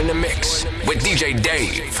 in the mix with DJ Dave.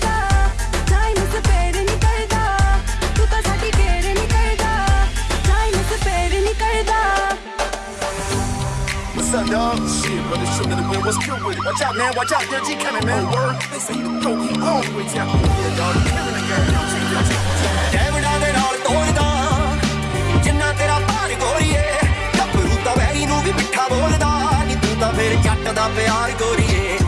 What's up, dog? Shit, brother, shoot to the wind. What's good with it? Watch out, man. Watch out. There, G coming, man. Word. They say you the go. Keep on with ya. Yeah, dog. Killing the game. Don't change your team. ਡੈਵੜਾ ਦੇ ਨਾਲ ਤੋੜਦਾ ਜਿੰਨਾ ਤੇਰਾ ਭਾਰ ਗੋਰੀਏ ਗੱਭਰੂ ਤਾਂ very ਨੂੰ ਵੀ ਮਿੱਠਾ ਬੋਲਦਾ ਨੀ ਤੂੰ ਤਾਂ ਫੇਰ ਜੱਟ ਦਾ ਪਿਆਰ ਗੋਰੀਏ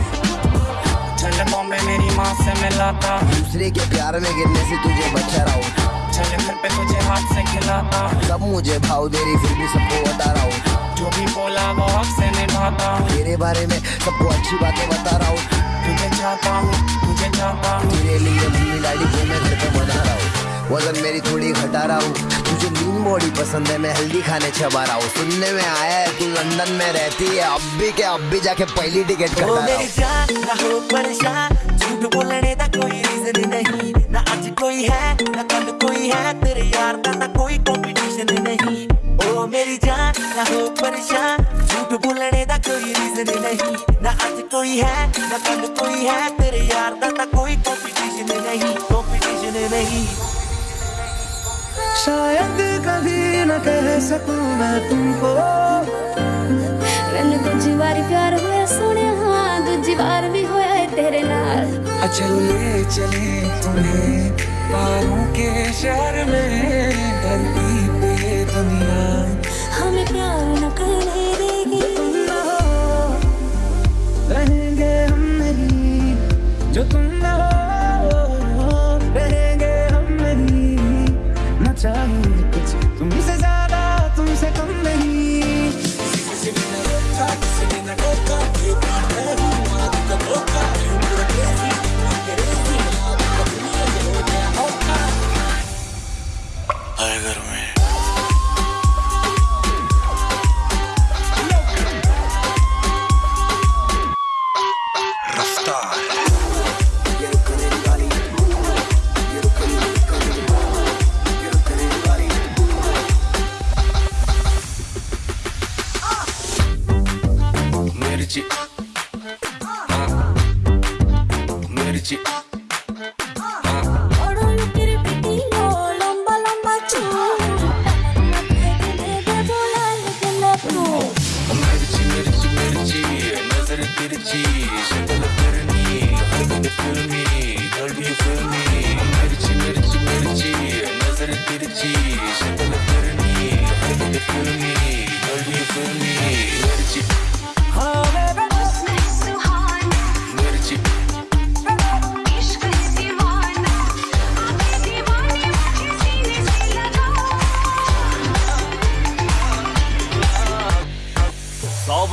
चल बॉम्बे मेरी माँ से मिलाता दूसरे के प्यार में गिरने से तुझे बचा रहा हूँ चल घर पे तुझे हाथ से खिलाता सब मुझे भाव दे रही फिर भी सबको बता रहा हूँ जो भी बोला वो हक से निभाता हूँ तेरे बारे में सबको अच्छी बातें बता रहा हूँ। तुझे चाहता हूँ तुझे चाहता हूँ। तेरे लिए मम्मी डैडी को मैं घर पे बना रहा हूँ। वज़न मेरी थोड़ी घटा रहा हूँ। तुझे लीन बॉडी पसंद है मैं हेल्दी खाने चबा रहा हूँ। सुनने में आया है तू लंदन में रहती है। अब भी के अब भी जाके पहली टिकट करता मेरी जान झूठ बोलने का कोई रीजन नहीं। ना आज कोई है ना कल कोई है। तेरे यार का ना कोई कॉम्पिटिशन नहीं। ओ मेरी ना हो परेशान झूठ बोलने का कोई रीजन नहीं ना आज कोई है ना कल कोई है तेरे यार का कोई कॉम्पिटिशन नहीं कॉम्पिटिशन नहीं शायद कभी न कह सकूँ मैं तुमको मैंने दूजी बार प्यार हुआ सुने हाँ दूजी बार भी हुआ है तेरे नाल अचल ले चले तुम्हें पारों के शहर में धरती पे दुनिया हर घर में Mirchi.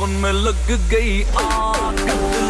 सावन में लग गई आग।